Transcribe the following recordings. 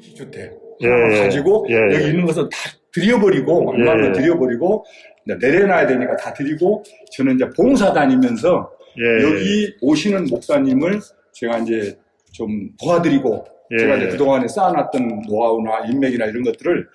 주택 예, 예. 가지고 예, 여기 예. 있는 것은 다 드려버리고 얼마나 예. 드려버리고 이제 내려놔야 되니까 다 드리고 저는 이제 봉사 다니면서 예, 여기 오시는 목사님을 제가 이제 좀 도와드리고 예. 제가 이제 그동안에 쌓아놨던 노하우나 인맥이나 이런 것들을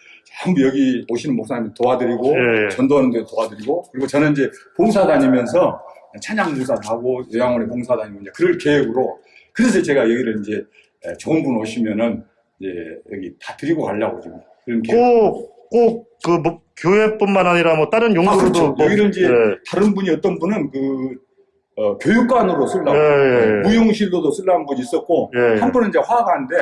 전부 여기 오시는 목사님 도와드리고 예. 전도하는 데 도와드리고 그리고 저는 이제 봉사 다니면서 찬양 봉사도 하고 요양원에 봉사 다니고 이제 그럴 계획으로 그래서 제가 여기를 이제 에, 좋은 분 오시면은 이제 여기 다 드리고 가려고 지금 그런. 꼭꼭그 뭐, 교회뿐만 아니라 뭐 다른 아, 용도로도 그렇죠. 뭐, 여기는 이제 예. 다른 분이 어떤 분은 그 어, 교육관으로 쓰려고 예, 예, 예. 무용실로도 쓰려는 분이 있었고 예. 한 분은 이제 화가인데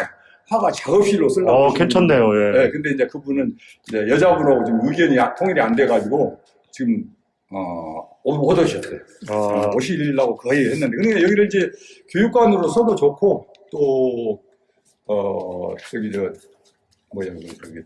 화가 작업실로 쓰려고 어, 괜찮네요. 예. 네, 근데 이제 그분은 이제 여자분하고 지금 의견이 아- 통일이 안 돼가지고 지금 어, 오- 못 오셨어요. 아, 오시려고 거의 했는데. 근데 여기를 이제 교육관으로 써도 좋고 또 어, 저기 저 뭐야 그 저기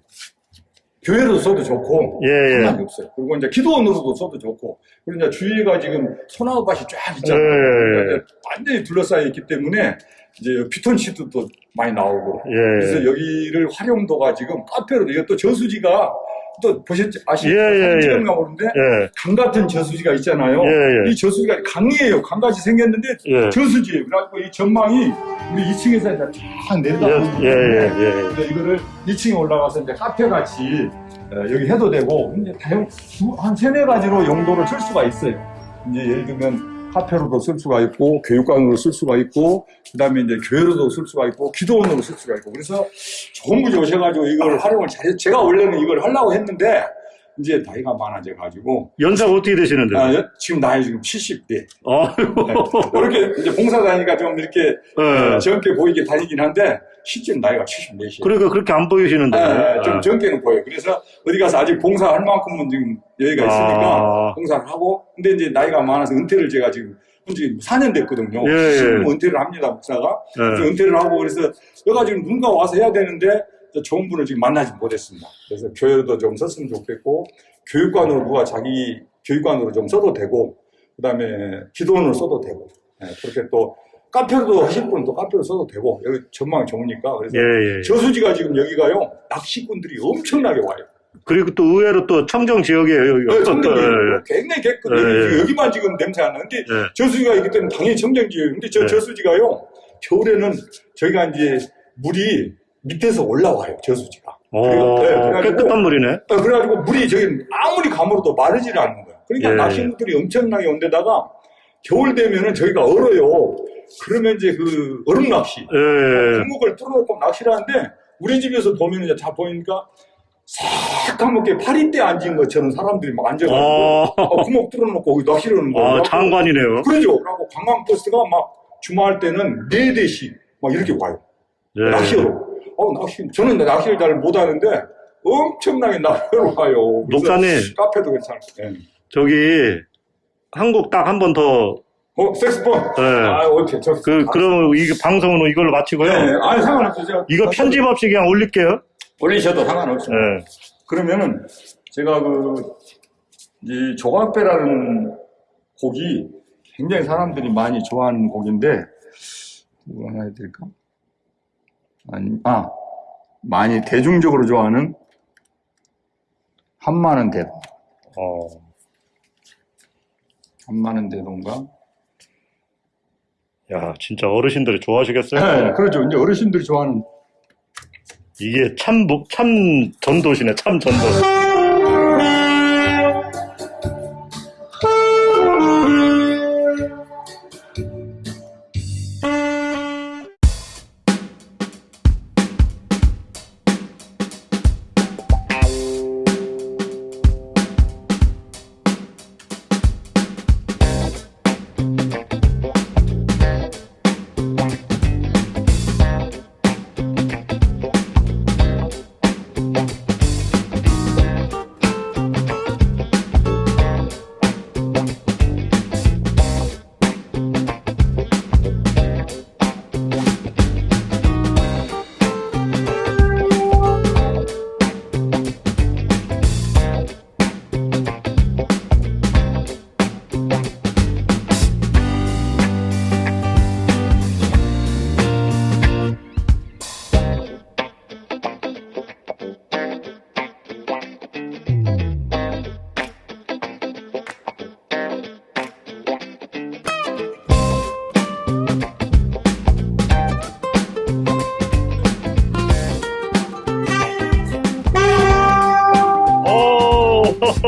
교회로 써도 좋고 예, 예. 없어요. 그리고 이제 기도원으로도 써도 좋고 그리고 이제 주위가 지금 소나무 밭이 쫙 있잖아요. 예, 예, 예. 그러니까 완전히 둘러싸여 있기 때문에 이제 피톤치드도 또 많이 나오고 예. 그래서 여기를 활용도가 지금 카페로 이게 또 저수지가 또 보셨지 아시죠? 예, 예, 예. 모르는데 예. 강 같은 저수지가 있잖아요. 예, 예. 이 저수지가 강이에요. 강같이 생겼는데 예. 저수지예요. 그래갖고 이 전망이 우리 2층에서 이제 쫙 내려다보는 예, 예, 예, 예. 그래서 이거를 2층에 올라가서 이제 카페 같이 어, 여기 해도 되고 이제 다양 두- 한 세네 가지로 용도를 쓸 수가 있어요. 이제 예를 들면 카페로도 쓸 수가 있고 교육관으로 쓸 수가 있고 그 다음에 이제 교회로도 쓸 수가 있고 기도원으로 쓸 수가 있고. 그래서 분이 오셔가지고 이걸 활용을 잘해 제가 원래는 이걸 하려고 했는데 이제 나이가 많아져 가지고 연세가 어떻게 되시는데? 아, 여- 지금 나이 지금 70대 아이고. 이렇게 이제 봉사 다니니까 좀 이렇게 예. 어, 젊게 보이게 다니긴 한데 실제로 나이가 74이에요. 그러니까 그렇게 안 보이시는데. 예, 좀 예. 젊게는 보여요. 그래서 어디 가서 아직 봉사할 만큼은 지금 여유가 있으니까 아. 봉사를 하고, 근데 이제 나이가 많아서 은퇴를 제가 지금 현재 4년 됐거든요. 예, 예. 지금 은퇴를 합니다, 목사가. 예. 은퇴를 하고 그래서 여가 지금 누군가 와서 해야 되는데 저 좋은 분을 지금 만나지 못했습니다. 그래서 교회도 좀 썼으면 좋겠고, 교육관으로 누가 자기 교육관으로 좀 써도 되고, 그 다음에 기도원으로 써도 되고, 예, 그렇게 또 카페로도 하실 분은 또 카페로 써도 되고, 여기 전망이 좋으니까. 그래서 예, 예. 저수지가 지금 여기가요 낚시꾼들이 엄청나게 와요. 그리고 또 의외로 또 청정 지역이에요. 여기가. 네, 청정지 예, 굉장히 깨끗해요. 예, 예. 여기만 지금 냄새 안 나는데 예. 저수지가 있기 때문에 당연히 청정지예요. 근데 저 예. 저수지가요 겨울에는 저희가 이제 물이 밑에서 올라와요 저수지가. 어, 그래요? 네, 깨끗한 물이네. 어, 그래가지고 물이 저기 아무리 가물어도 마르지를 않는 거예요. 그러니까 예. 낚시꾼들이 엄청나게 온 데다가 겨울 되면은 저희가 얼어요. 그러면 이제 그 얼음 낚시. 예. 구멍을 뚫어놓고 낚시를 하는데 우리 집에서 보면 이제 다 보니까 새까맣게 파리대 앉은 것처럼 사람들이 막 앉아가지고 아, 어, 구멍 뚫어놓고 거기 낚시를 하는 거예요. 아, 장관이네요. 그러죠. 그리고 관광버스가 막 주말 때는 네 대씩 막 이렇게 와요. 예. 낚시로. 어, 낚시. 저는 낚시를 잘 못하는데 엄청나게 낚시로 와요. 목사님, 카페도 괜찮고. 예. 저기, 한국 딱 한 번 더, 어, 색스폰. 예. 아, 오케이. 저, 그, 그러면 이 방송은 이걸로 마치고요. 네, 아니, 상관없어요. 제가 이거 편집 없이 그냥 올릴게요. 올리셔도 상관없어요. 예. 그러면은 제가 그, 이 조각배라는 곡이 굉장히 사람들이 많이 좋아하는 곡인데, 뭐 하나 해드릴까? 아니, 아, 많이 대중적으로 좋아하는 한마는 대동. 어. 한마는 대동가? 야, 진짜 어르신들이 좋아하시겠어요? 네, 그렇죠. 이제 어르신들이 좋아하는. 이게 참, 목- 참 전도시네, 참 전도.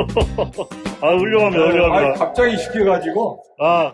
아, 훌륭합니다, 아, 훌륭합니다. 갑자기 시켜가지고 아,